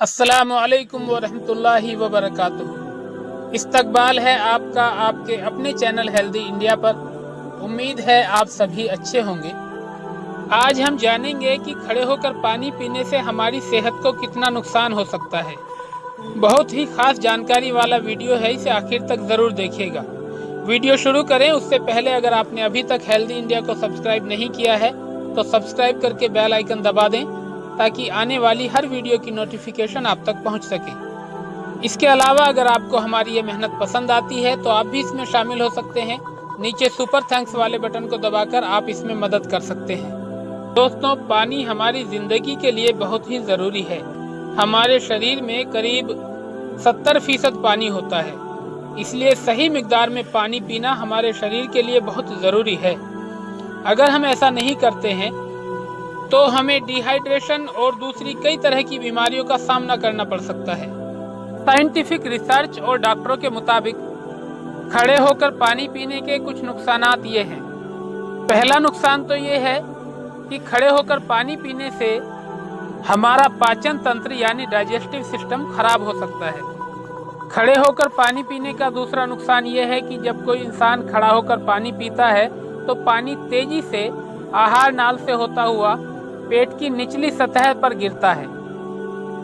असलकम वरहमतुल्लाहि वबरकातुहू। इस्तकबाल है आपका, आपके अपने चैनल हेल्दी इंडिया पर। उम्मीद है आप सभी अच्छे होंगे। आज हम जानेंगे कि खड़े होकर पानी पीने से हमारी सेहत को कितना नुकसान हो सकता है। बहुत ही खास जानकारी वाला वीडियो है, इसे आखिर तक ज़रूर देखिएगा। वीडियो शुरू करें, उससे पहले अगर आपने अभी तक हेल्दी इंडिया को सब्सक्राइब नहीं किया है तो सब्सक्राइब करके बेल आइकन दबा दें ताकि आने वाली हर वीडियो की नोटिफिकेशन आप तक पहुँच सके। इसके अलावा अगर आपको हमारी ये मेहनत पसंद आती है तो आप भी इसमें शामिल हो सकते हैं। नीचे सुपर थैंक्स वाले बटन को दबाकर आप इसमें मदद कर सकते हैं। दोस्तों, पानी हमारी ज़िंदगी के लिए बहुत ही ज़रूरी है। हमारे शरीर में करीब 70 फ़ीसद पानी होता है। इसलिए सही मकदार में पानी पीना हमारे शरीर के लिए बहुत ज़रूरी है। अगर हम ऐसा नहीं करते हैं तो हमें डिहाइड्रेशन और दूसरी कई तरह की बीमारियों का सामना करना पड़ सकता है। साइंटिफिक रिसर्च और डॉक्टरों के मुताबिक, खड़े होकर पानी पीने के कुछ नुकसान ये हैं। पहला नुकसान तो ये है कि खड़े होकर पानी पीने से हमारा पाचन तंत्र यानी डाइजेस्टिव सिस्टम खराब हो सकता है। खड़े होकर पानी पीने का दूसरा नुकसान ये है कि जब कोई इंसान खड़ा होकर पानी पीता है तो पानी तेज़ी से, आहार नाल से होता हुआ पेट की निचली सतह पर गिरता है।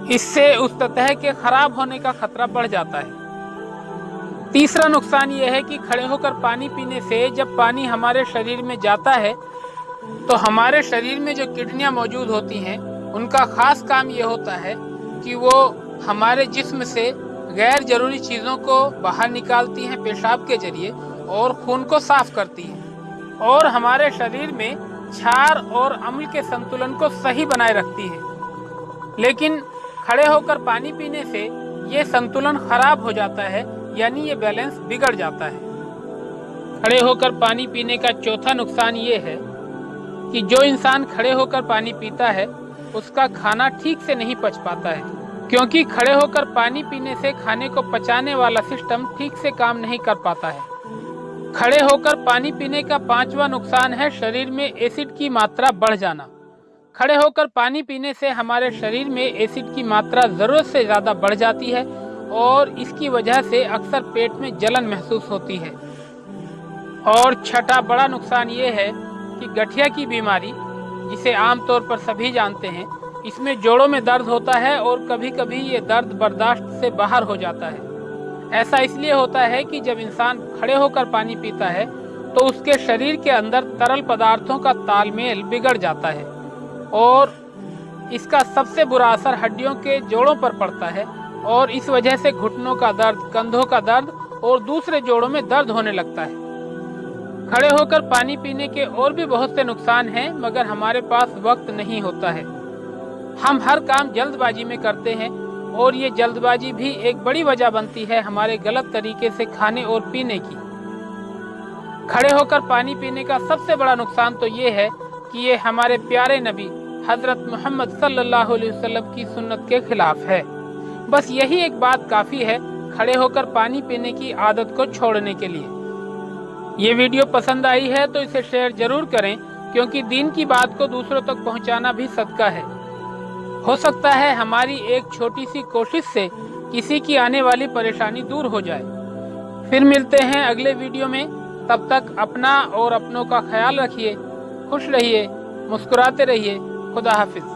इससे उस सतह के खराब होने का खतरा बढ़ जाता है। तीसरा नुकसान यह है कि खड़े होकर पानी पीने से जब पानी हमारे शरीर में जाता है तो हमारे शरीर में जो किडनियाँ मौजूद होती हैं, उनका खास काम यह होता है कि वो हमारे जिस्म से गैर ज़रूरी चीज़ों को बाहर निकालती हैं पेशाब के ज़रिए और खून को साफ़ करती हैं। और हमारे शरीर में क्षार और अम्ल के संतुलन को सही बनाए रखती है। लेकिन खड़े होकर पानी पीने से ये संतुलन खराब हो जाता है, यानी ये बैलेंस बिगड़ जाता है। खड़े होकर पानी पीने का चौथा नुकसान ये है कि जो इंसान खड़े होकर पानी पीता है, उसका खाना ठीक से नहीं पच पाता है। क्योंकि खड़े होकर पानी पीने से खाने को पचाने वाला सिस्टम ठीक से काम नहीं कर पाता है। खड़े होकर पानी पीने का पांचवा नुकसान है शरीर में एसिड की मात्रा बढ़ जाना। खड़े होकर पानी पीने से हमारे शरीर में एसिड की मात्रा ज़रूरत से ज़्यादा बढ़ जाती है और इसकी वजह से अक्सर पेट में जलन महसूस होती है। और छठा बड़ा नुकसान ये है कि गठिया की बीमारी, जिसे आमतौर पर सभी जानते हैं, इसमें जोड़ों में दर्द होता है और कभी कभी ये दर्द बर्दाश्त से बाहर हो जाता है। ऐसा इसलिए होता है कि जब इंसान खड़े होकर पानी पीता है तो उसके शरीर के अंदर तरल पदार्थों का तालमेल बिगड़ जाता है और इसका सबसे बुरा असर हड्डियों के जोड़ों पर पड़ता है और इस वजह से घुटनों का दर्द, कंधों का दर्द और दूसरे जोड़ों में दर्द होने लगता है। खड़े होकर पानी पीने के और भी बहुत से नुकसान हैं, मगर हमारे पास वक्त नहीं होता है। हम हर काम जल्दबाजी में करते हैं और ये जल्दबाजी भी एक बड़ी वजह बनती है हमारे गलत तरीके से खाने और पीने की। खड़े होकर पानी पीने का सबसे बड़ा नुकसान तो ये है कि ये हमारे प्यारे नबी हज़रत मोहम्मद सल्लल्लाहु अलैहि वसल्लम की सुन्नत के खिलाफ है। बस यही एक बात काफ़ी है खड़े होकर पानी पीने की आदत को छोड़ने के लिए। ये वीडियो पसंद आई है तो इसे शेयर ज़रूर करें, क्योंकि दिन की बात को दूसरों तक पहुंचाना भी सदका है। हो सकता है हमारी एक छोटी सी कोशिश से किसी की आने वाली परेशानी दूर हो जाए। फिर मिलते हैं अगले वीडियो में। तब तक अपना और अपनों का ख्याल रखिए, खुश रहिए, मुस्कुराते रहिए। खुदा हाफिज़।